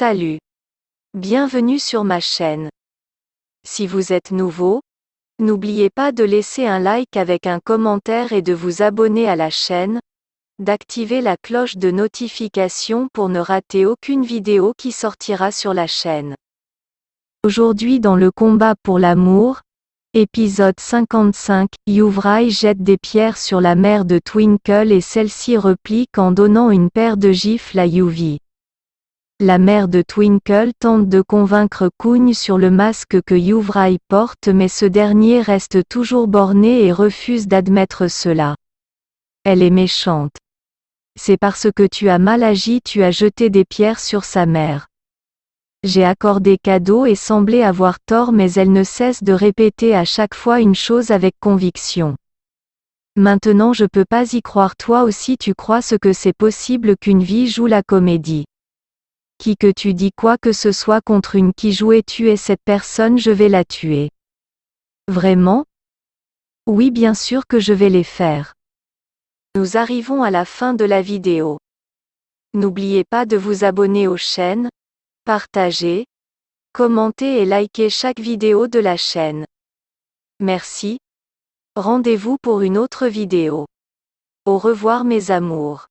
Salut. Bienvenue sur ma chaîne. Si vous êtes nouveau, n'oubliez pas de laisser un like avec un commentaire et de vous abonner à la chaîne, d'activer la cloche de notification pour ne rater aucune vidéo qui sortira sur la chaîne. Aujourd'hui dans le combat pour l'amour, épisode 55, Youvraï jette des pierres sur la mère de Twinkle et celle-ci replique en donnant une paire de gifles à Yuvi. La mère de Twinkle tente de convaincre Kugne sur le masque que Youvraï porte mais ce dernier reste toujours borné et refuse d'admettre cela. Elle est méchante. C'est parce que tu as mal agi tu as jeté des pierres sur sa mère. J'ai accordé cadeau et semblé avoir tort mais elle ne cesse de répéter à chaque fois une chose avec conviction. Maintenant je peux pas y croire toi aussi tu crois ce que c'est possible qu'une vie joue la comédie qui que tu dis quoi que ce soit contre une qui jouait tuer cette personne je vais la tuer. Vraiment? Oui bien sûr que je vais les faire. Nous arrivons à la fin de la vidéo. N'oubliez pas de vous abonner aux chaînes, partager, commenter et liker chaque vidéo de la chaîne. Merci. Rendez-vous pour une autre vidéo. Au revoir mes amours.